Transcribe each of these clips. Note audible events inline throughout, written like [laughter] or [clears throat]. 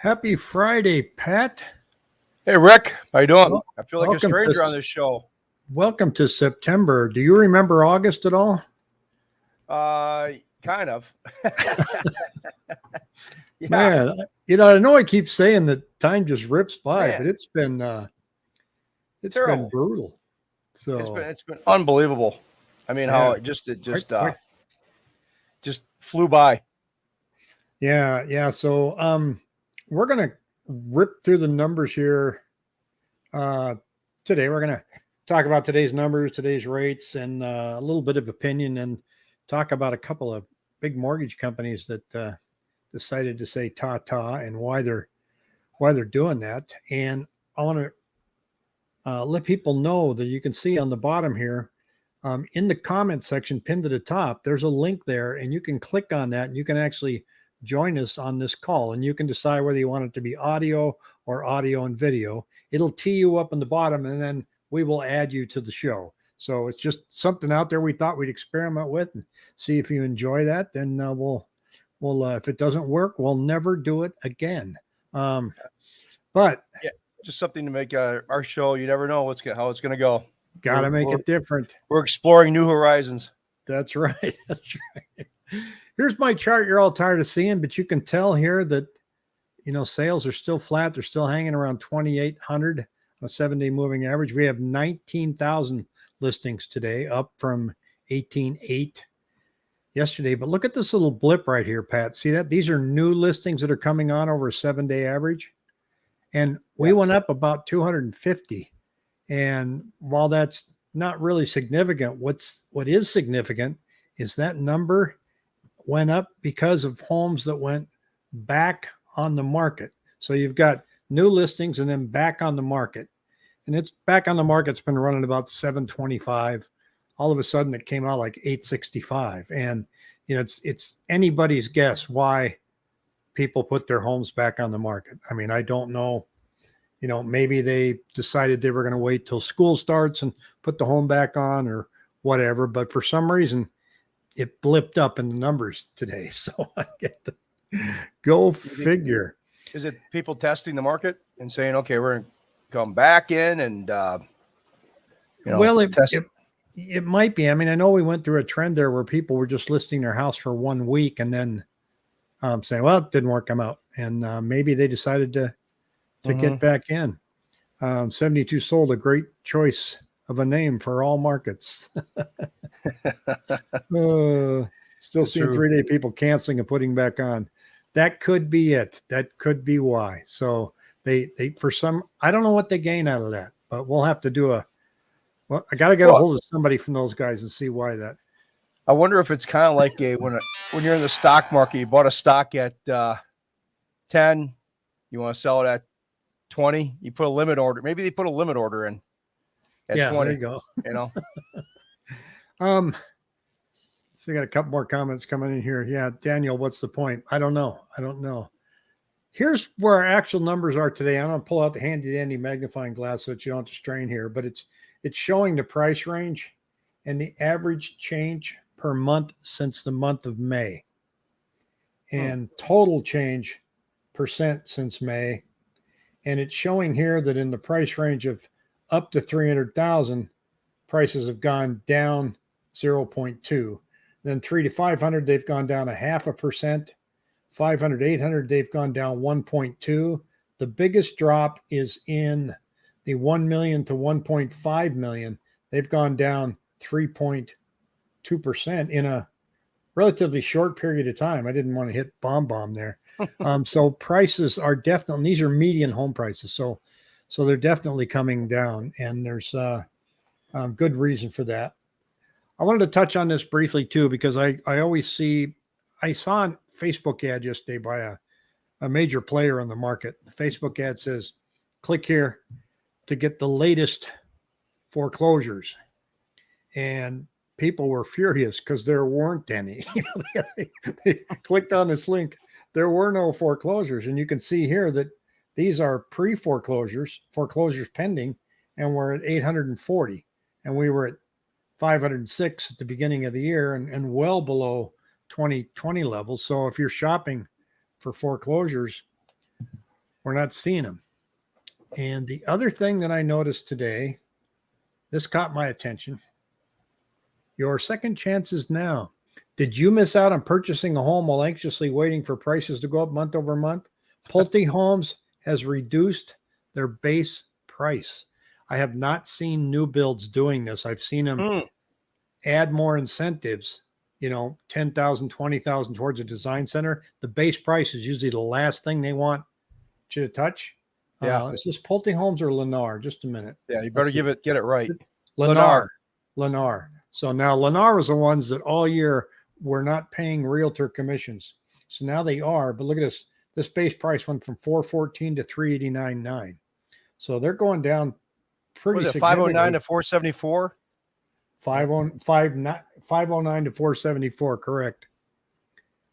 Happy Friday, Pat. Hey, Rick. How you doing? Well, I feel like a welcome to stranger on this show. Welcome to September. Do you remember August at all? Uh, kind of. [laughs] yeah. Man, you know, I know I keep saying that time just rips by, Man. but it's been uh it's been brutal. So It's been it's been unbelievable. I mean, how it just it just uh just flew by. yeah, yeah. So um we're gonna rip through the numbers here uh today. We're gonna talk about today's numbers, today's rates, and uh, a little bit of opinion and talk about a couple of big mortgage companies that uh decided to say ta ta and why they're why they're doing that. And I want to uh, let people know that you can see on the bottom here um, in the comment section pinned to the top there's a link there and you can click on that and you can actually join us on this call and you can decide whether you want it to be audio or audio and video it'll tee you up in the bottom and then we will add you to the show so it's just something out there we thought we'd experiment with and see if you enjoy that then uh, we'll we'll uh, if it doesn't work we'll never do it again um but Just something to make uh, our show. You never know what's how it's going to go. gotta make it different We're exploring new horizons. That's [laughs] right. That's right. Here's my chart you're all tired of seeing, but you can tell here that you know sales are still flat. They're still hanging around 2,800 on a seven day moving average. We have 19,000 listings today, up from 18,8 yesterday. But look at this little blip right here, Pat. See that? These are new listings that are coming on over a seven day average. And we went up about 250. And while that's not really significant, what's what is significant is that number went up because of homes that went back on the market. So you've got new listings and then back on the market. And it's back on the market. It's been running about 725. All of a sudden it came out like 865. And you know, it's it's anybody's guess why people put their homes back on the market. I mean, I don't know. You know, maybe they decided they were going to wait till school starts and put the home back on or whatever. But for some reason, it blipped up in the numbers today. [laughs] So I get the [laughs] go figure. Is it people testing the market and saying, okay, we're going to come back in and, uh, you know, well, it, test- it it might be. I mean, I know we went through a trend there where people were just listing their house for one week and then um, saying, "Well, it didn't work. I'm out." And uh, maybe they decided to to Mhm. get back in. Um, 72 sold a great choice of a name for all markets. [laughs] Uh, still It's seeing three day people canceling and putting back on. That could be it. That could be why. So they they for some I don't know what they gain out of that, but we'll have to do a well, I gotta get a hold of somebody from those guys and see why that I wonder if it's kind of like a when a, when you're in the stock market, you bought a stock at uh, ten, you want to sell it at twenty, you put a limit order. Maybe they put a limit order in at yeah, there twenty. you go. You know, [laughs] Um so we got a couple more comments coming in here. Yeah, Daniel, what's the point? I don't know. I don't know. Here's where our actual numbers are today. I'm gonna pull out the handy dandy magnifying glass so that you don't have to strain here, but it's it's showing the price range and the average change per month since the month of May. And total change percent since May. And it's showing here that in the price range of up to 300,000, prices have gone down 0.2. Then 3 to 500, they've gone down a half a percent. 500, 800, they've gone down 1.2. The biggest drop is in the 1 million to 1.5 million. They've gone down 3.2% in a relatively short period of time. I didn't want to hit bomb bomb there. [laughs] um, so prices are definitely these are median home prices. So so they're definitely coming down, and there's uh, um, good reason for that. I wanted to touch on this briefly too because I I always see I saw a Facebook ad yesterday by a a major player on the market. The Facebook ad says, "Click here to get the latest foreclosures," and people were furious because there weren't any. [laughs] They clicked on this link. There were no foreclosures, and you can see here that these are pre foreclosures, foreclosures pending, and we're at 840, and we were at 506 at the beginning of the year, and, and well below 2020 levels. So if you're shopping for foreclosures, We're not seeing them. And the other thing that I noticed today, this caught my attention. Your second chances now. Did you miss out on purchasing a home while anxiously waiting for prices to go up month over month? [laughs] Pulte Homes has reduced their base price. I have not seen new builds doing this. I've seen them Mm, add more incentives, you know, 10,000, 20,000 towards a design center. The base price is usually the last thing they want you to touch. Yeah. Uh, is this Pulte Homes or Lennar? Just a minute. yeah, you better give it get it right. Lennar. Lennar. So now Lennar was the ones that all year were not paying realtor commissions. So now they are. But look at this. This base price went from 414 to 389.9. So they're going down pretty Was it 509 to 474? 509 509 to 474, correct.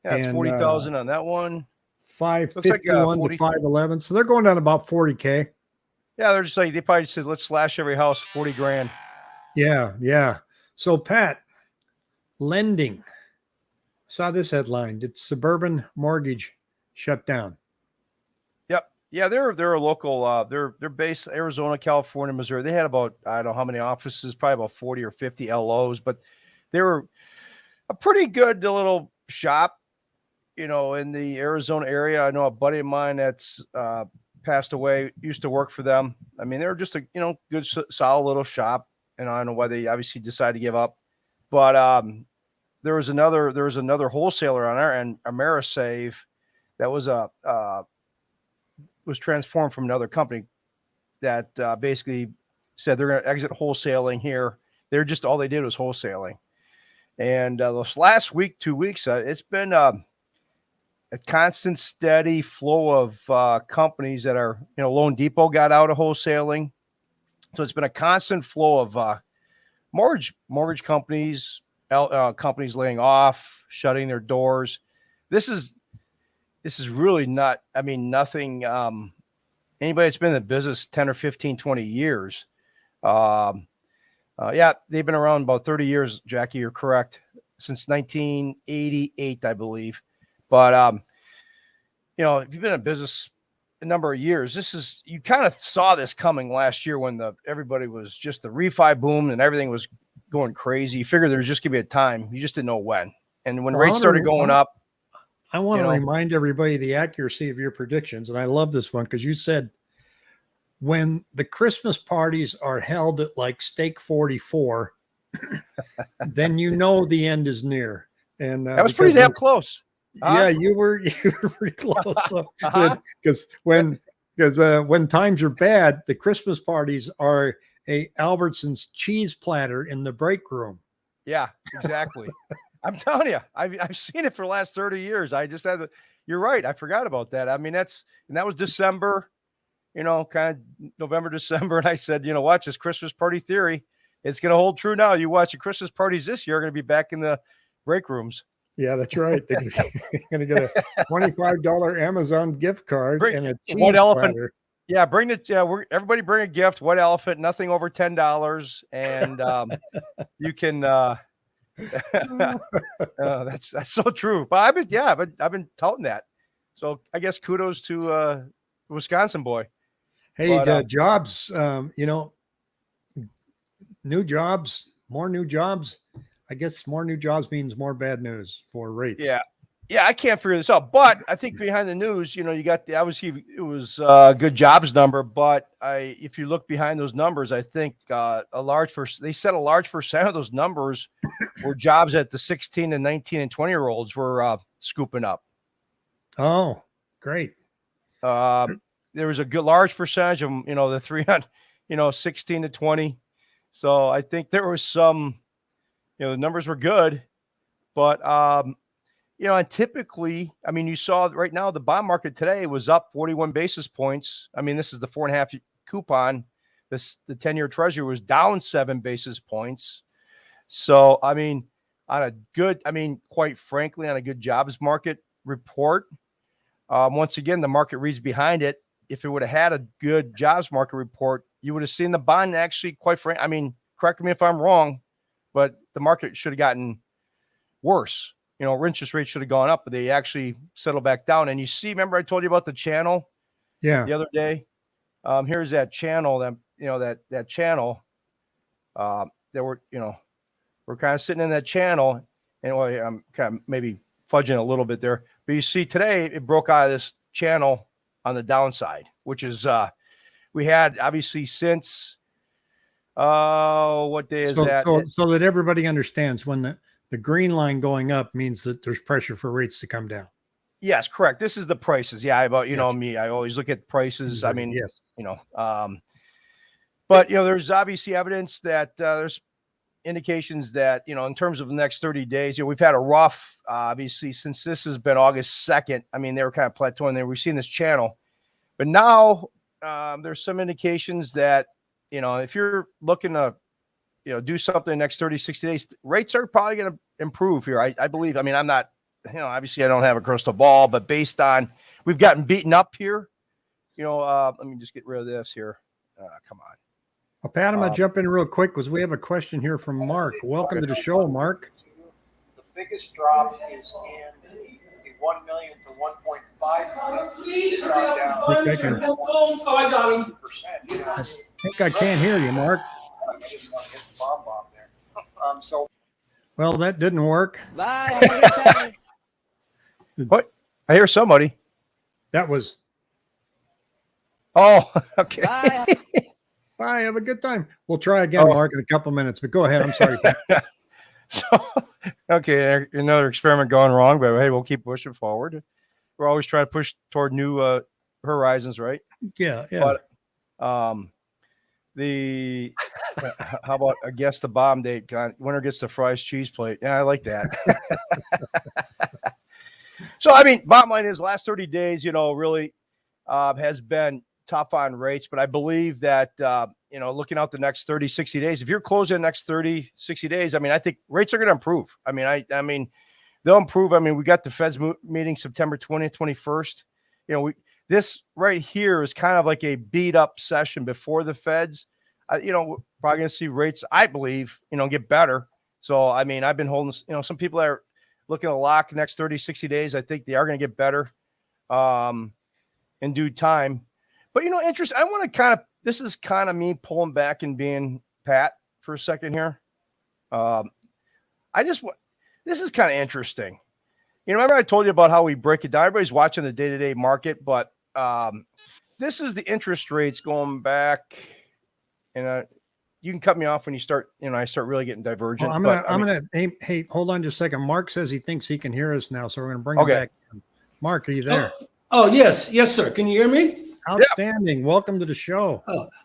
Yeah, it's And, uh, 40,000 on that one. 551 40 to 511. So they're going down about 40K. Yeah, they're just like they probably said, let's slash every house 40 grand. Yeah, yeah. So Pat, lending. Saw this headline. Did suburban mortgage shut down? Yep. Yeah, they're they're a local. Uh, they're they're based Arizona, California, Missouri. They had about I don't know how many offices, probably about forty or fifty LOs, but they were a pretty good little shop, you know, in the Arizona area. I know a buddy of mine that's uh, passed away used to work for them. I mean, they were just a you know good solid little shop, and I don't know why they obviously decided to give up, but um, there was another there was another wholesaler on our end, Amerisave, that was a uh, was transformed from another company that uh, basically said they're going to exit wholesaling here. They're just all they did was wholesaling, and uh, this last week, two weeks, uh, it's been um, a constant, steady flow of uh, companies that are you know Loan Depot got out of wholesaling, so it's been a constant flow of uh, mortgage mortgage companies, uh, companies laying off, shutting their doors. This is this is really not i mean nothing um anybody that's been in the business 10 or 15 20 years um uh, yeah they've been around about 30 years jackie you're correct since 1988 i believe. But um you know if you've been in business a number of years this is you kind of saw this coming last year when the everybody was just the refi boom and everything was going crazy. You figured there was just gonna be a time you just didn't know when. And when rates started going up I want You to know? remind everybody the accuracy of your predictions. And I love this one because you said when the Christmas parties are held at like Steak 44, then you know the end is near. And uh, that was pretty damn close huh? Yeah, you were [laughs] you were pretty close. [laughs] Uh-huh. Because when because uh, when times are bad, the Christmas parties are a Albertsons cheese platter in the break room. Yeah, exactly. I'm telling you, I've, I've seen it for the last 30 years. I just had, to- you're right. I forgot about that. I mean, that's, and that was December, you know, kind of November, [laughs] December. And I said, you know, watch this Christmas party theory. It's going to hold true now. You watch the Christmas parties this year, are going to be back in the break rooms. Yeah, that's right. They're going [laughs] to [laughs] get a twenty-five dollar Amazon gift card Bring- and a cheese elephant. platter. Yeah, bring the yeah. We're everybody bring a gift. White elephant, nothing over ten dollars, and um, you can. uh uh, [laughs] That's that's so true. But I've been yeah, but I've been touting that. So I guess kudos to uh Wisconsin boy. Hey, But, uh, uh, jobs. Um, you know, new jobs, more new jobs. I guess more new jobs means more bad news for rates. Yeah. Yeah, I can't figure this out. But I think behind the news, you know, you got the obviously it was uh, a good jobs number, but I if you look behind those numbers, I think uh, a large first they said a large percent of those numbers [coughs] were jobs that the 16 and 19 and 20 year olds were uh, scooping up. Oh, great. Um, there was a good large percentage of you know the 300, you know 16 to 20. So I think there was some, you know, the numbers were good, but um, you know, and typically, I mean, you saw right now the bond market today was up 41 basis points. I mean, this is the four and a half coupon. This the 10 year treasury was down seven basis points. So I mean, on a good, I mean, quite frankly, on a good jobs market report, um, once again, the market reads behind it. If it would have had a good jobs market report, you would have seen the bond actually, quite frankly, I mean, correct me if I'm wrong, but the market should have gotten worse. You know, interest rates should have gone up, but they actually settled back down. And you see, remember I told you about the channel Yeah. the other day. Um, here's that channel that you know that that channel uh, that we're you know we're kind of sitting in that channel, and well, I'm kind of maybe fudging a little bit there, but you see today it broke out of this channel on the downside, which is uh, we had obviously since uh, what day is so, that? So, so that everybody understands when the, the green line going up means that there's pressure for rates to come down. Yes, correct. This is the prices. Yeah, about you know me, I always look at prices. I mean, yes. you know, um, but you know, there's obviously evidence that uh, there's indications that you know, in terms of the next 30 days, you know, we've had a rough, uh, obviously, since this has been August 2nd. I mean, they were kind of plateauing there. We've seen this channel, but now um, there's some indications that you know, if you're looking to you know do something in the next 30, 60 days, rates are probably going to improve here. I, I believe. I mean, I'm not you know, obviously I don't have a crystal ball, but based on we've gotten beaten up here, you know, uh, let me just get rid of this here. Uh, come on. Well, Pat, I'm Uh, gonna jump in real quick because we have a question here from Mark. Welcome to the show, Mark. The biggest drop is in the one million to one point five million. Please It's hurry up and find me can- Oh, I got them. Percent, you know. I think I can't hear you, Mark. I just want to hit the bomb bomb there. Um, so Well, that didn't work. Bye. [laughs] what? I hear somebody. That was Oh, [laughs] okay. Bye. bye. Have a good time. We'll try again, Oh. Mark, in a couple minutes. But go ahead. I'm sorry. [laughs] So, okay, another experiment going wrong, but hey, we'll keep pushing forward. We're always trying to push toward new uh, horizons, right? yeah, yeah. But um, the how about I guess the bomb date? Winner gets the fries cheese plate. Yeah, I like that. [laughs] so I mean, bottom line is last thirty days, you know, really uh, has been tough on rates, but I believe that uh, you know, looking out the next 30, 60 days, if you're closing the next 30, 60 days, I mean, I think rates are going to improve. I mean, I I mean, they'll improve. I mean, we got the Fed's meeting September 20th, 21st. You know, we this right here is kind of like a beat up session before the Feds. You know, probably going to see rates, I believe, you know, get better. So, I mean, I've been holding, you know, some people are looking to lock next 30, 60 days. I think they are going to get better um, in due time. But, you know, interest, I want to kind of, this is kind of me pulling back and being Pat for a second here. Um, I just, this is kind of interesting. You know, remember I told you about how we break it down? Everybody's watching the day to day market, but um, this is the interest rates going back. And uh, you can cut me off when you start, you know, I start really getting divergent. Well, I'm gonna, but, I I'm mean, gonna. Hey, hey, hold on just a second. Mark says he thinks he can hear us now, so we're gonna bring Okay. him back. Mark, are you there? Oh, yes. Yes, sir. Can you hear me? Outstanding. Welcome to the show.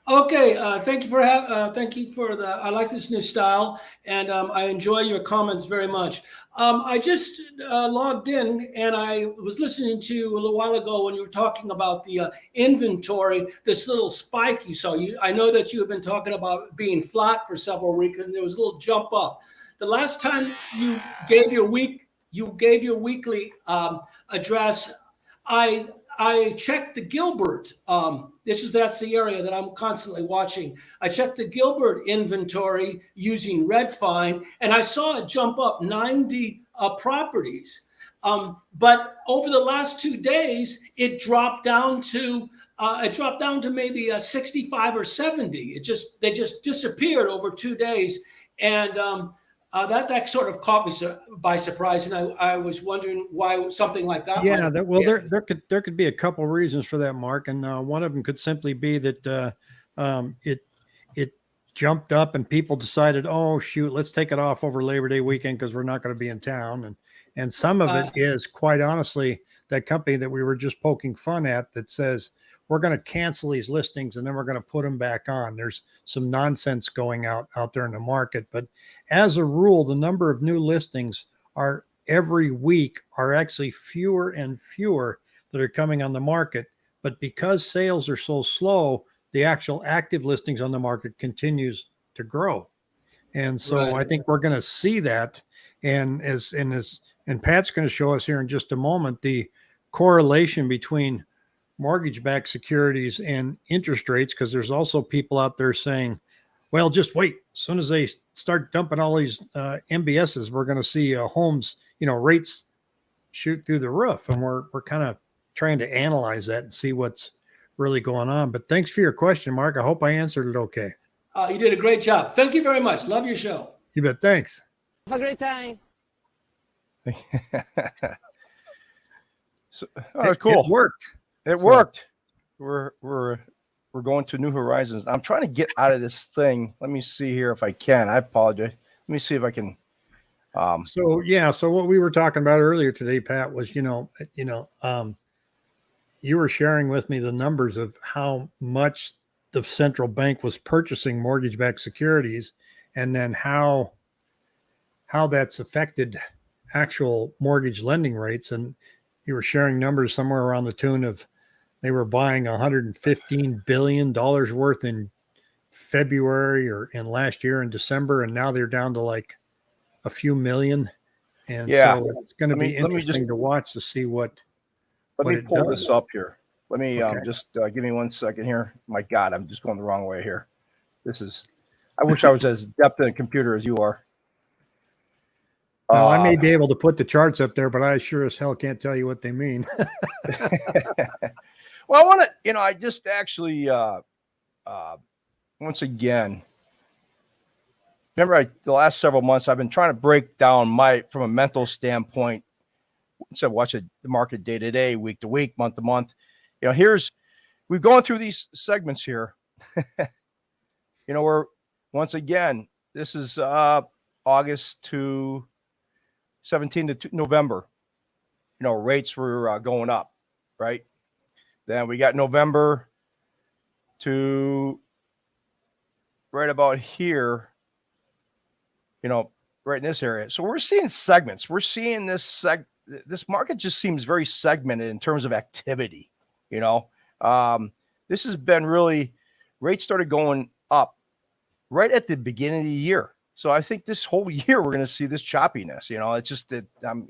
Okay. Uh, thank you for ha- uh, thank you for the. I like this new style, and um, I enjoy your comments very much. Um, I just uh, logged in, and I was listening to you a little while ago when you were talking about the uh, inventory. This little spike you saw. You, I know that you have been talking about being flat for several weeks, and there was a little jump up. The last time you gave your week, you gave your weekly um, address. I I checked the Gilbert. Um, this is that's the area that I'm constantly watching. I checked the Gilbert inventory using Redfin, and I saw it jump up 90 uh, properties. Um, but over the last two days, it dropped down to uh, it dropped down to maybe a 65 or 70. It just they just disappeared over two days, and um, uh, that that sort of caught me su- by surprise, and I, I was wondering why something like that. Yeah, well, there there could there could be a couple reasons for that, Mark, and uh, one of them could simply be that uh, um, it it jumped up and people decided, oh shoot, let's take it off over Labor Day weekend because we're not going to be in town, and and some of Uh, it is quite honestly that company that we were just poking fun at that says we're going to cancel these listings and then we're going to put them back on. There's some nonsense going out out there in the market, but as a rule, the number of new listings are every week are actually fewer and fewer that are coming on the market. But because sales are so slow, the actual active listings on the market continues to grow. And so Right. I think we're going to see that. And as and as and Pat's going to show us here in just a moment the correlation between mortgage-backed securities and interest rates, because there's also people out there saying, well, just wait. As soon as they start dumping all these uh, MBSs, we're going to see uh, homes, you know, rates shoot through the roof, and we're we're kind of trying to analyze that and see what's really going on. But thanks for your question, Mark. I hope I answered it okay. Uh, you did a great job. Thank you very much. Love your show. You bet. Thanks. Have a great time. [laughs] so, oh, It- cool. It worked. It So- worked. We're we're we're going to new horizons. I'm trying to get out of this thing. Let me see here if I can. I apologize. Let me see if I can. Um, So yeah, so what we were talking about earlier today, Pat, was you know, you know, um, you were sharing with me the numbers of how much the central bank was purchasing mortgage-backed securities, and then how how that's affected actual mortgage lending rates. And you were sharing numbers somewhere around the tune of they were buying 115 billion dollars worth in February or in last year in December, and now they're down to like a few million. And Yeah. so it's going to me- be let just- interesting to watch to see what. let what me pull does. this up here. Let me um, just uh, give me one second here. My God, I'm just going the wrong way here. This is. I wish I was as adept in a computer as you are. I may Uh, be able to put the charts up there, but I sure as hell can't tell you what they mean. [laughs] [laughs] well, I want to, you know, I just actually, uh, uh, once again, remember I, the last several months, I've been trying to break down my, from a mental standpoint, instead of watching the market day to day, week to week, month to month. You know, here's, we've gone through these segments here. [laughs] you know, we're, once again, this is uh, August to 17 to November. You know, rates were uh, going up, right? Then we got November to right about here, you know, right in this area. So we're seeing segments. We're seeing this seg this market just seems very segmented in terms of activity, you know. Um, this has been really rates started going up right at the beginning of the year. So I think this whole [laughs] year we're going to see this choppiness, you know. It's just that um,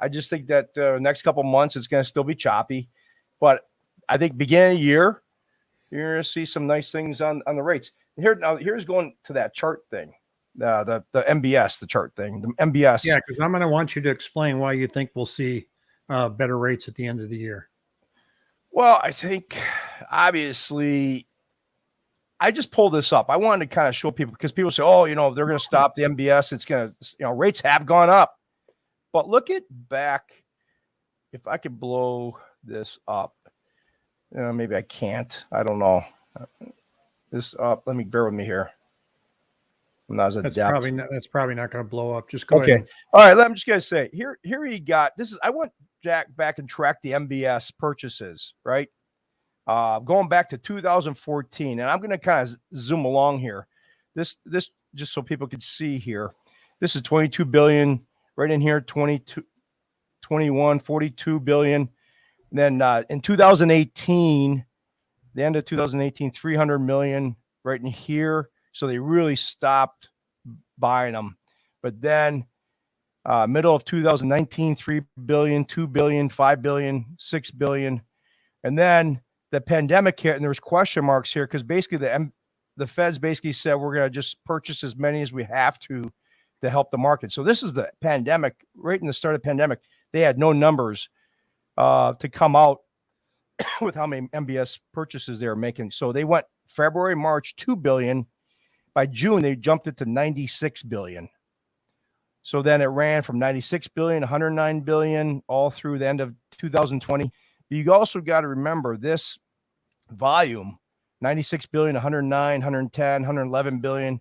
I just think that uh, next couple months it's going to still be choppy, but I think beginning of the year, you're going to see some nice things on, on the rates. Here now, here's going to that chart thing, uh, the the MBS, the chart thing, the MBS. yeah, because I'm going to want you to explain why you think we'll see uh, better rates at the end of the year. Well, I think obviously, I just pulled this up. I wanted to kind of show people because people say, "Oh, you know, they're going to stop the MBS. It's going to, you know, rates have gone up." But look at back. If I could blow this up, uh, maybe I can't. I don't know. This up. Let me bear with me here. I'm not as That's adept. probably not, that's probably not going to blow up. Just go Okay. ahead. All right, I'm just gonna say here. Here he got this is. I went Jack back and tracked the MBS purchases, right? Uh, going back to 2014, and I'm gonna kind of zoom along here. This this just so people can see here. This is 22 billion right in here. 22, 21, 42 billion. Then uh, in 2018, the end of 2018, 300 million right in here. So they really stopped buying them. But then uh, middle of 2019, 3 billion, 2 billion, 5 billion, 6 billion. And then the pandemic hit, and there was question marks here because basically the M- the feds basically said we're going to just purchase as many as we have to to help the market. So this is the pandemic, right in the start of the pandemic. They had no numbers uh, to come out [coughs] with how many MBS purchases they were making. So they went February, March, 2 billion. By June, they jumped it to 96 billion. So then it ran from 96 billion, 109 billion, all through the end of 2020. You also got to remember this volume 96 billion, 109, 110, 111 billion,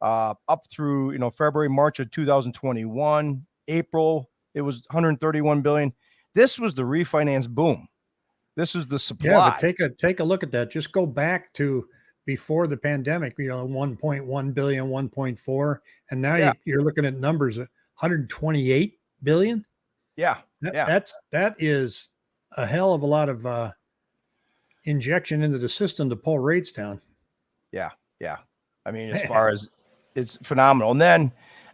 uh, up through you know February, March of 2021, April, it was 131 billion. This was the refinance boom. This is the supply. Yeah, take a take a look at that. Just go back to before the pandemic. You know, 1.1 billion, 1.4, and now Yeah. you, you're looking at numbers at 128 billion. yeah, That, Yeah. That's that is a hell of a lot of uh, injection into the system to pull rates down. Yeah, yeah. I mean, as [laughs] far as it's phenomenal. And then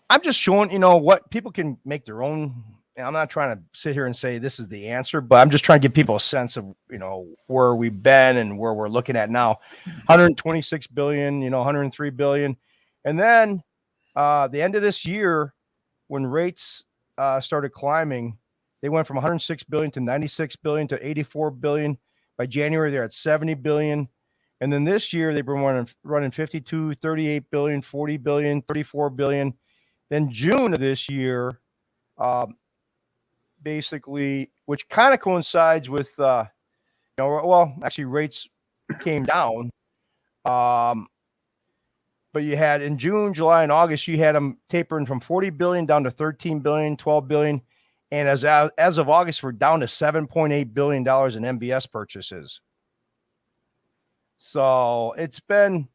I'm just showing, you know, what people can make their own. And I'm not trying to sit here and say this is the answer, but I'm just trying to give people a sense of, you know, where we've been and where we're looking at now. 126 billion, you know, 103 billion. And then uh the end of this year, when rates uh started climbing, they went from 106 billion to 96 billion to 84 billion. By January, they're at 70 billion. And then this year, they've been running, running 52, 38 billion, 40 billion, 34 billion. Then June of this year, um, basically, which kind of coincides with, uh, you know, well, actually, rates came down. Um, but you had in June, July, and August, you had them tapering from 40 billion down to 13 billion, 12 billion. And as, as of August, we're down to $7.8 billion in MBS purchases. So it's been,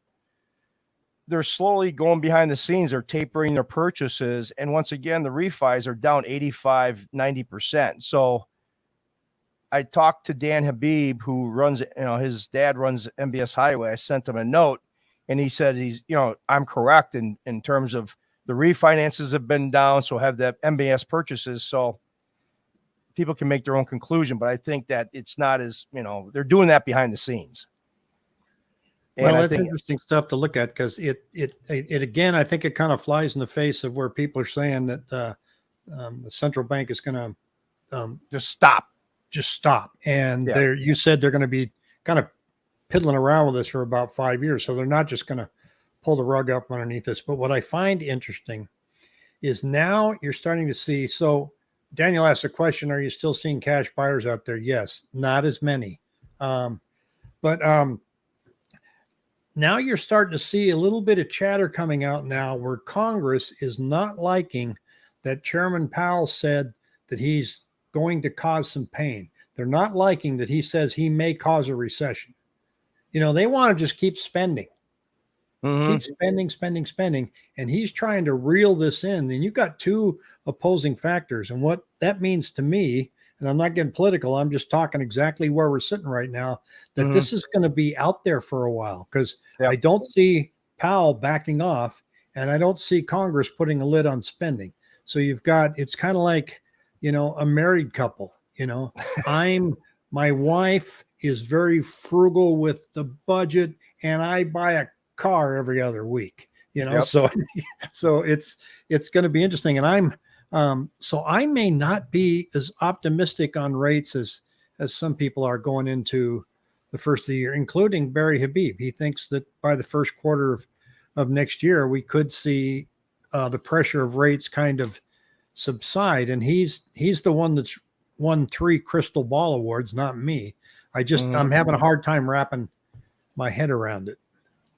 they're slowly going behind the scenes. They're tapering their purchases. And once again, the refis are down 85, 90%. So I talked to Dan Habib, who runs, you know, his dad runs MBS Highway. I sent him a note and he said he's, you know, I'm correct in, in terms of the refinances have been down. So have the MBS purchases. So people can make their own conclusion, but I think that it's not as, you know, they're doing that behind the scenes. And well, that's interesting stuff to look at because it, it, it, it, again, I think it kind of flies in the face of where people are saying that uh, um, the central bank is going to um, just stop, just stop. And yeah. there, you said they're going to be kind of piddling around with this for about five years. So they're not just going to pull the rug up underneath us. But what I find interesting is now you're starting to see. So Daniel asked a question: Are you still seeing cash buyers out there? Yes, not as many, um, but um, now you're starting to see a little bit of chatter coming out now where Congress is not liking that Chairman Powell said that he's going to cause some pain. They're not liking that he says he may cause a recession. You know, they want to just keep spending, mm-hmm. keep spending, spending, spending. And he's trying to reel this in. And you've got two opposing factors. And what that means to me and I'm not getting political. I'm just talking exactly where we're sitting right now. That mm-hmm. this is going to be out there for a while because yep. I don't see Powell backing off, and I don't see Congress putting a lid on spending. So you've got it's kind of like you know a married couple. You know, [laughs] I'm my wife is very frugal with the budget, and I buy a car every other week. You know, yep. so [laughs] so it's it's going to be interesting, and I'm um, so I may not be as optimistic on rates as as some people are going into the first of the year, including Barry Habib. He thinks that by the first quarter of, of next year, we could see uh, the pressure of rates kind of subside. And he's he's the one that's won three crystal ball awards, not me. I just mm-hmm. I'm having a hard time wrapping my head around it.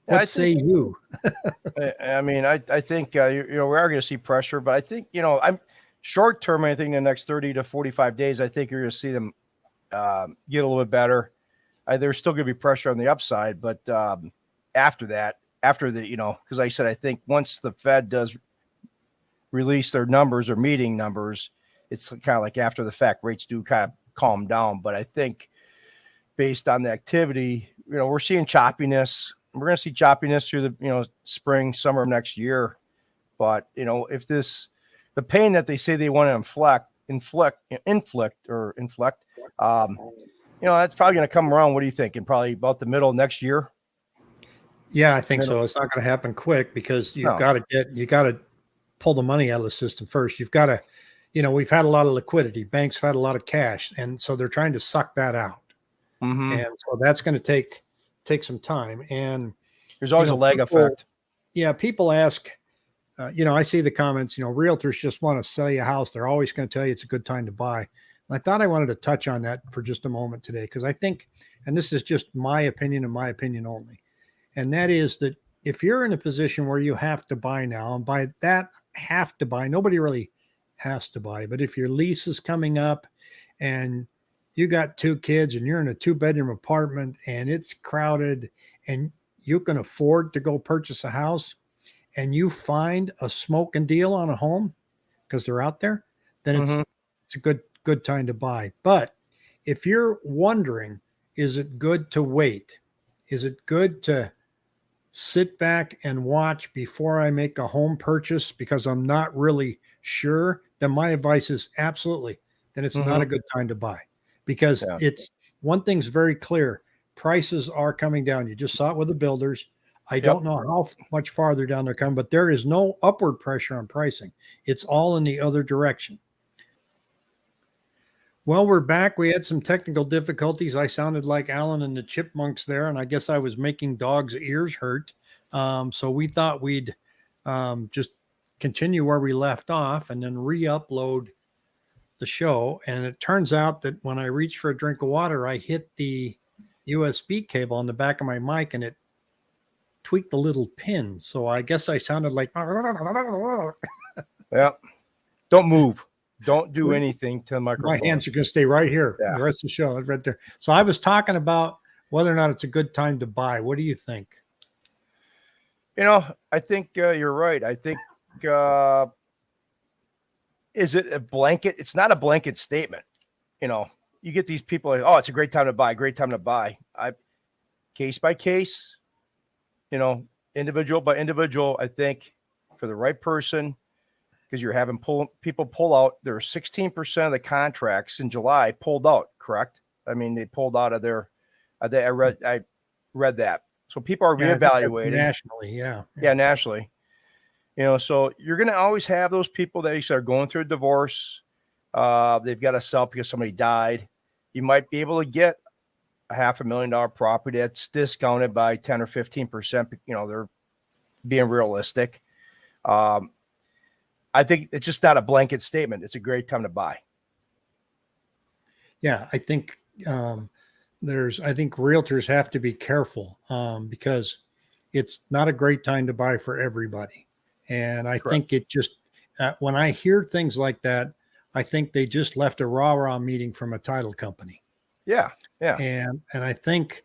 What yeah, say think, you? [laughs] I mean, I, I think, uh, you, you, know, we are going to see pressure, but I think, you know, I'm short term, I think in the next 30 to 45 days, I think you're going to see them uh, get a little bit better. Uh, there's still going to be pressure on the upside, but um, after that, after the, you know, because I said, I think once the Fed does release their numbers or meeting numbers, it's kind of like after the fact, rates do kind of calm down. But I think based on the activity, you know, we're seeing choppiness we're going to see choppiness through the you know spring summer of next year. But you know if this the pain that they say they want to inflict inflict inflict or inflict um you know that's probably going to come around. What do you think? In probably about the middle of next year? Yeah i think middle. so it's not going to happen quick because you've no. got to get you got to pull the money out of the system first. You've got to you know we've had a lot of liquidity. Banks have had a lot of cash and so they're trying to suck that out. Mm-hmm. and so that's going to take take some time. And there's always you know, a lag people, effect. Yeah, people ask, uh, you know, I see the comments, you know, realtors just want to sell you a house. They're always going to tell you it's a good time to buy. And I thought I wanted to touch on that for just a moment today because I think, and this is just my opinion and my opinion only, and that is that if you're in a position where you have to buy now, and by that have to buy, nobody really has to buy, but if your lease is coming up and you got two kids and you're in a two bedroom apartment and it's crowded and you can afford to go purchase a house and you find a smoking deal on a home because they're out there, then it's mm-hmm. it's a good good time to buy. But if you're wondering, is it good to wait? Is it good to sit back and watch before I make a home purchase because I'm not really sure? Then my advice is absolutely. Then it's mm-hmm. not a good time to buy because yeah. it's one thing's very clear prices are coming down. You just saw it with the builders. I yep. don't know how much farther down they're coming, but there is no upward pressure on pricing. It's all in the other direction. Well, we're back. We had some technical difficulties. I sounded like Alvin and the Chipmunks there, and I guess I was making dogs' ears hurt. Um, so we thought we'd um, just continue where we left off and then re-upload the show. And it turns out that when I reached for a drink of water, I hit the USB cable on the back of my mic, and it tweaked the little pin. So I guess I sounded like Yeah. Don't move. Don't do anything to the my hands are going to stay right here Yeah. the rest of the show right there so i was talking about whether or not it's a good time to buy what do you think You know, I think uh, you're right. I think uh, is it a blanket? It's not a blanket statement. You know, you get these people like, oh, it's a great time to buy, great time to buy. I case by case, you know, individual by individual. I think for the right person, because you're having pull people pull out. There are 16% of the contracts in July pulled out. Correct? I mean, they pulled out of their. I, I read. I read that. So people are Yeah, I think that's reevaluating nationally yeah yeah, nationally. You know, so you're going to always have those people that are going through a divorce. Uh, they've got to sell because somebody died. You might be able to get a half a million dollar property that's discounted by 10 or 15 percent. You know, they're being realistic. Um, I think it's just not a blanket statement. It's a great time to buy. yeah i think um there's i think realtors have to be careful um because it's not a great time to buy for everybody and i Correct. think it just uh, when i hear things like that i think they just left a rah rah meeting from a title company. Yeah, yeah, and and i think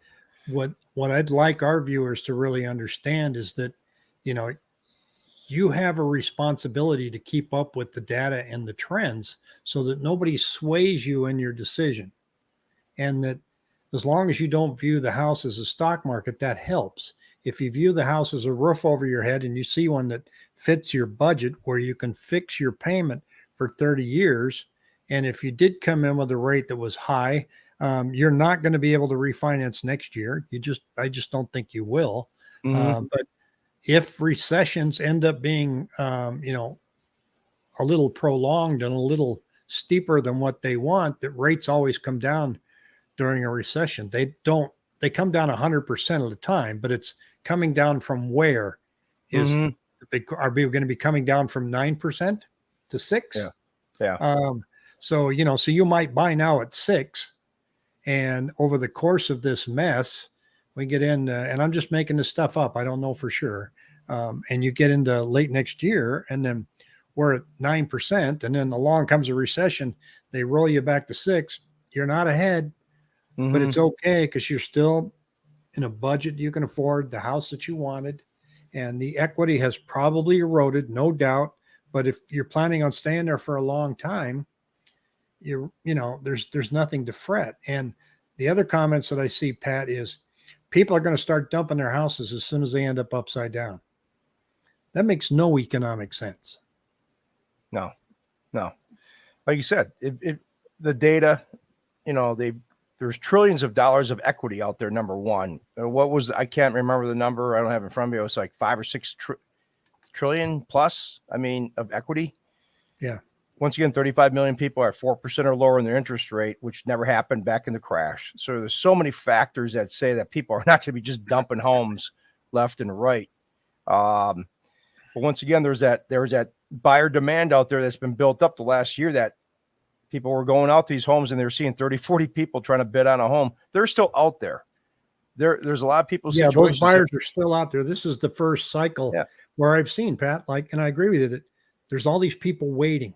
what what i'd like our viewers to really understand is that you know you have a responsibility to keep up with the data and the trends so that nobody sways you in your decision. And that as long as you don't view the house as a stock market that helps. If you view the house as a roof over your head and you see one that fits your budget where you can fix your payment for 30 years and if you did come in with a rate that was high um, you're not going to be able to refinance next year. You just, I just don't think you will. Mhm. Um, but if recessions end up being, um, you know, a little prolonged and a little steeper than what they want, that rates always come down during a recession. They don't, they come down 100% of the time, but it's coming down from where is Mhm. They are we going to be coming down from 9% to 6 Yeah. Yeah. um so you know so you might buy now at 6 and over the course of this mess we get in uh, and i'm just making this stuff up i don't know for sure um, and you get into late next year and then we're at 9% and then along comes a recession they roll you back to 6 you're not ahead but Mhm. it's okay because you're still in a budget you can afford the house that you wanted and the equity has probably eroded no doubt but if you're planning on staying there for a long time you you know there's there's nothing to fret. And the other comments that i see pat is people are going to start dumping their houses as soon as they end up upside down. That makes no economic sense. No, no. Like you said, it, it the data, you know, they there's trillions of dollars of equity out there. Number one, Uh, what was I can't remember the number. I don't have it in front of me. It was like five or six tr- trillion plus. I mean, of equity. Yeah. Once again, 35 million people are four percent or lower in their interest rate, which never happened back in the crash. So there's so many factors that say that people are [laughs] not going to be just dumping homes left and right. Um, but once again, there's that there's that buyer demand out there that's been built up the last year that people were going out these homes and they're seeing 30 40 people trying to bid on a home they're still out there. There there's a lot of people yeah those buyers are still out there. This is the first cycle Yeah. where i've seen pat like and i agree with you that there's all these people waiting.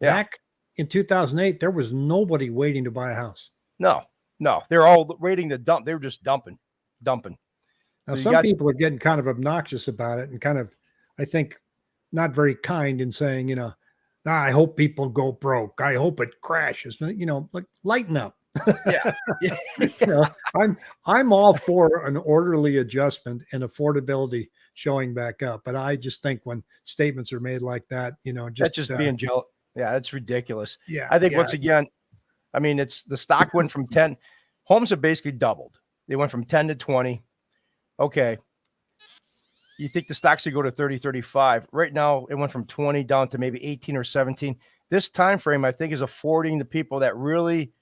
Yeah. back in 2008 there was nobody waiting to buy a house. No no they're all waiting to dump they were just dumping dumping. Now So some people are getting kind of obnoxious about it and kind of i think not very kind in saying you know "Ah, i hope people go broke. I hope it crashes. You know like lighten up. Yeah. [laughs] Yeah. [laughs] You know, i'm i'm all for an orderly adjustment and affordability showing back up but i just think when statements are made like that you know just that's just uh, being jealous yeah that's ridiculous. Yeah i think yeah, once again i mean it's the stock went from 10 homes have basically doubled. They went from 10 to 20 okay you think the stocks should go to 30 35 right now it went from 20 down to maybe 18 or 17 this time frame, I think, is affording the people that really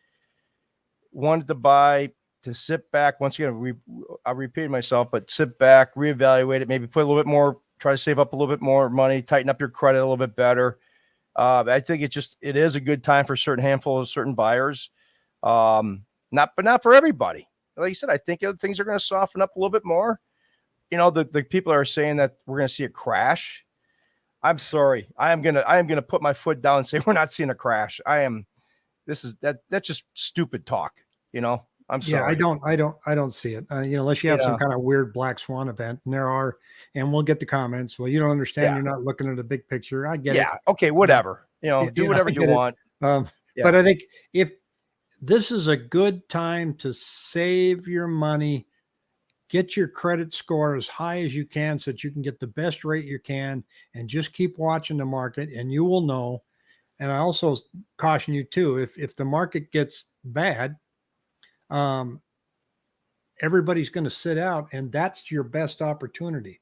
wanted to buy to sit back. Once again, re, I repeat myself, but sit back, reevaluate it, maybe put a little bit more, try to save up a little bit more money, tighten up your credit a little bit better. Uh, I think it just it is a good time for a certain handful of certain buyers. Um, not but not for everybody. Like you said, I think things are going to soften up a little bit more. You know, the, the people are saying that we're going to see a crash. I'm sorry. I am gonna I am gonna put my foot down and say [laughs] we're not seeing a crash. I am this is that that's just stupid talk, you know. I'm sorry. Yeah, I don't, I don't, I don't see it. Uh, you know, unless you have some kind of weird black swan event, and there are, and we'll get the comments. Well, you don't understand. Yeah. You're not looking at the big picture. I get Yeah, okay, whatever. You know, Yeah, do whatever you it. want. Um, Yeah. But I think if this is a good time to save your money, get your credit score as high as you can, so that you can get the best rate you can, and just keep watching the market, and you will know. And I also caution you too, if if the market gets bad, um, everybody's going to sit out, and that's your best opportunity.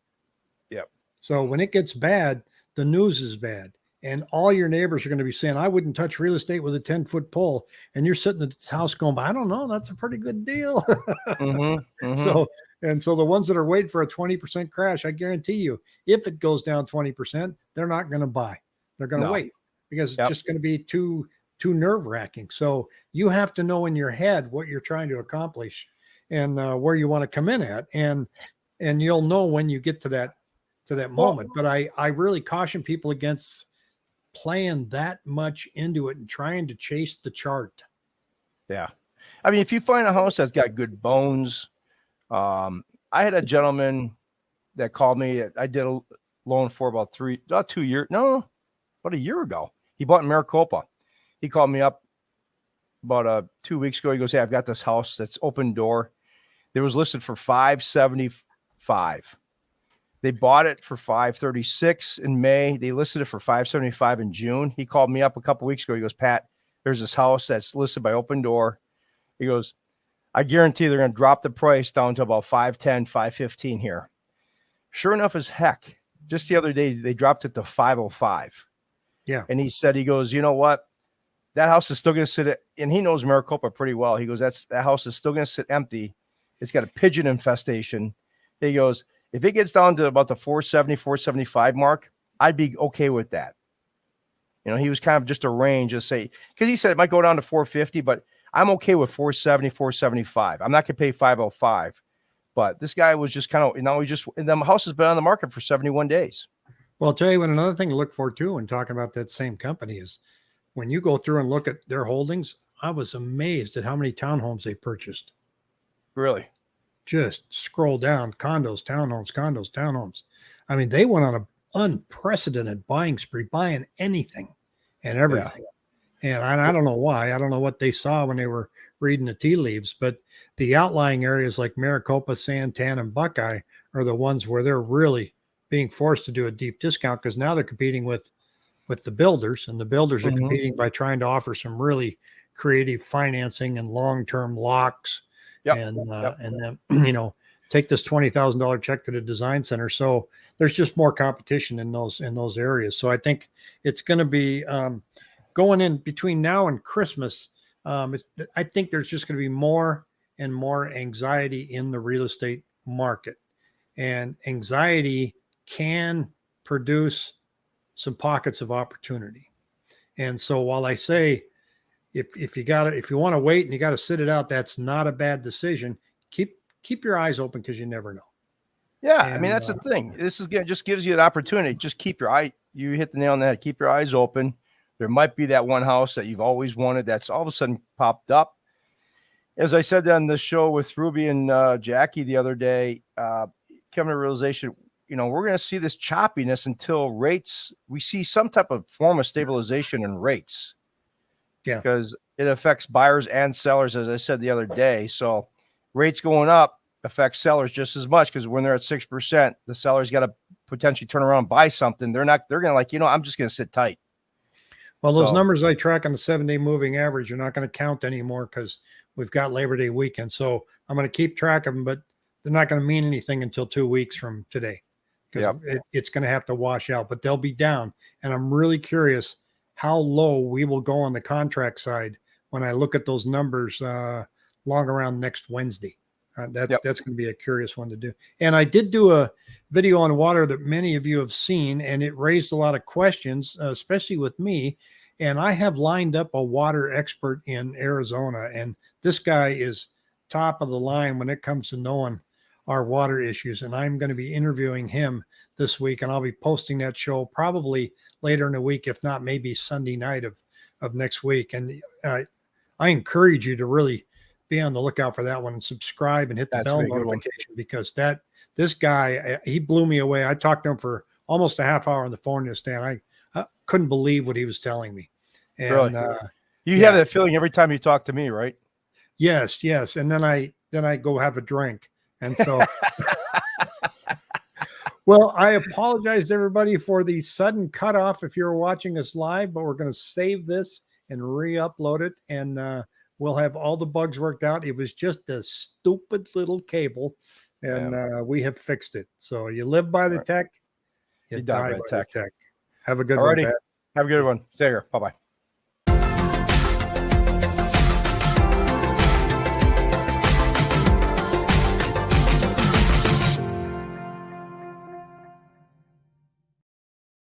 Yep. So when it gets bad, the news is bad, and all your neighbors are going to be saying, "I wouldn't touch real estate with a ten foot pole," and you're sitting at this house going, "I don't know, that's a pretty good deal." [laughs] Mhm, mhm. So and so the ones that are waiting for a 20% crash, I guarantee you, if it goes down 20%, they're not going to buy. They're going to No. wait because Yep. it's just going to be too too nerve wracking. So you have to know in your head what you're trying to accomplish and uh, where you want to come in at, and and you'll know when you get to that to that moment. But I I really caution people against playing that much into it and trying to chase the chart. Yeah. I mean, if you find a house that's got good bones, um, I had a gentleman that called me. I did a loan for about three, about two years, no, about a year ago. He bought in Maricopa. He called me up about uh, two weeks ago. He goes, Hey, I've got this house that's Opendoor. It was listed for 575. They bought it for 536 in May. They listed it for 575 in June. He called me up a couple weeks ago. He goes, Pat, there's this house that's listed by Opendoor. He goes, I guarantee they're going to drop the price down to about 510, 515 here. Sure enough as heck, just the other day, they dropped it to 505. Yeah. And he said, he goes, you know what? That house is still going to sit, and he knows Maricopa pretty well. He goes, that's that house is still going to sit empty. It's got a pigeon infestation. He goes, if it gets down to about the 470, 475 mark, I'd be okay with that. You know, he was kind of just a range of say, because he said it might go down to 450, but I'm okay with 470, 475. I'm not going to pay 505. But this guy was just kind of, you know, he just, and the house has been on the market for 71 days. Well, I'll tell you what, another thing to look for too, when talking about that same company is when you go through and look at their holdings, I was amazed at how many townhomes they purchased. Really? Just scroll down condos, townhomes, condos, townhomes. I mean, they went on an unprecedented buying spree, buying anything and everything. And I, I don't know why. I don't know what they saw when they were reading the tea leaves, but the outlying areas like Maricopa, Santan, and Buckeye are the ones where they're really being forced to do a deep discount because now they're competing with with the builders, and the builders are Mhm. competing by trying to offer some really creative financing and long-term locks. Yep. And uh, Yep. and then [clears throat] you know take this twenty thousand dollar check to the design center. So there's just more competition in those in those areas. So I think it's going to be um, going in between now and Christmas. Um, I think there's just going to be more and more anxiety in the real estate market, and anxiety can produce some pockets of opportunity. And so while I say if if you got if you want to wait and you got to sit it out, that's not a bad decision. Keep keep your eyes open because you never know. Yeah. I mean, that's uh, the thing. This is. Just gives you an opportunity. Just keep your eye, you hit the nail on the head. Keep your eyes open. There might be that one house that you've always wanted that's all of a sudden popped up. As I said on the show with Ruby and uh, Jackie the other day, uh, coming to realization, you know, we're going to see this choppiness until rates, we see some type of form of stabilization in rates. Yeah. Because it affects buyers and sellers, as I said the other day. So rates going up affects sellers just as much because when they're at 6%, the seller's got to potentially turn around and buy something. They're not, they're going to like, you know, I'm just going to sit tight. Well, those So- numbers I track on the seven day moving average are not going to count anymore because we've got Labor Day weekend. So I'm going to keep track of them, but they're not going to mean anything until two weeks from today because Yep. it, it's going to have to wash out, but they'll be down. And I'm really curious how low we will go on the contract side when I look at those numbers uh, long around next Wednesday. Uh, that's Yep. that's going to be a curious one to do. And I did do a video on water that many of you have seen, and it raised a lot of questions, uh, especially with me. And I have lined up a water expert in Arizona, and this guy is top of the line when it comes to knowing our water issues. And I'm going to be interviewing him this week, and I'll be posting that show probably later in the week, if not maybe Sunday night of of next week. And uh, I encourage you to really be on the lookout for that one and subscribe and hit the That's bell notification because that this guy uh, he blew me away. I talked to him for almost a half hour on the phone this day, and I, I couldn't believe what he was telling me. And Really? uh, You Yeah. have that feeling every time you talk to me, right? Yes, yes. And then I then I go have a drink. And so [laughs] well, I apologize to everybody for the sudden cutoff if you're watching us live, but we're going to save this and re-upload it and uh we'll have all the bugs worked out. It was just a stupid little cable and uh we have fixed it. So you live by the Right. tech, you, You die die, by the tech. Have a good Alrighty. one. Pat. Have a good one. Stay here. Bye bye.